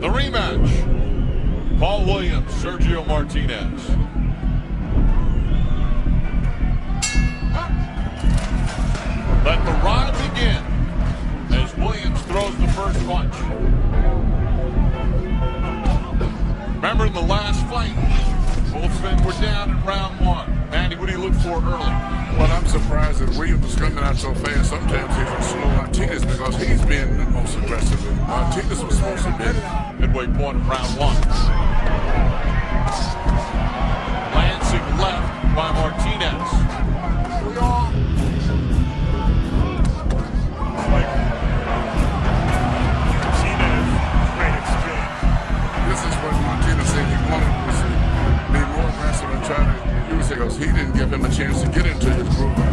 The rematch. Paul Williams, Sergio Martinez. Let the ride begin as Williams throws the first punch. Remember in the last fight, both men were down in round one. Manny, what do you look for early? Surprised that Williams is coming out so fast. Sometimes he's a slow Martinez because he's been the most aggressive. Martinez was supposed to be. Midway point of round one. Lancing left by Martinez. To get into your groove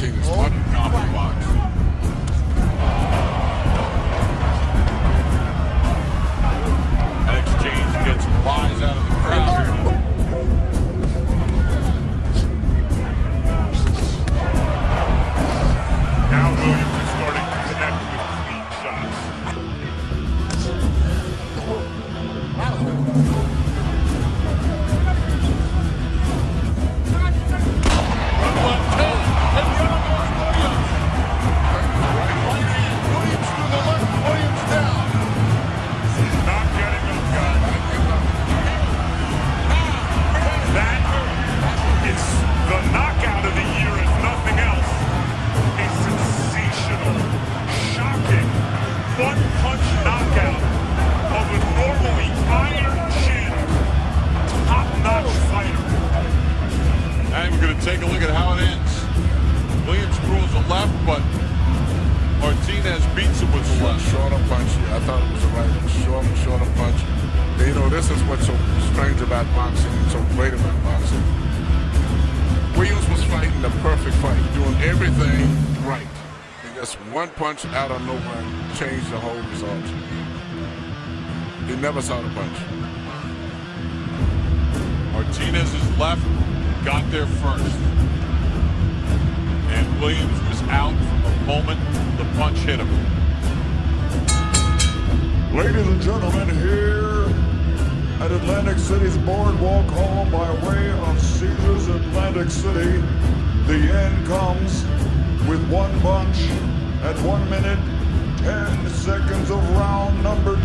so than take a look at how it ends. Williams throws a left, but Martinez beats him with the short, left. shorter punch. I thought it was the right one. Short, shorter punch. And, you know, this is what's so strange about boxing and so great about boxing. Williams was fighting the perfect fight, doing everything right. And just one punch out of nowhere changed the whole result. He never saw the punch. Martinez is left got there first. And Williams was out from the moment the punch hit him. Ladies and gentlemen, here at Atlantic City's Boardwalk Hall by way of Caesars Atlantic City, the end comes with one punch at one minute, 10 seconds of round number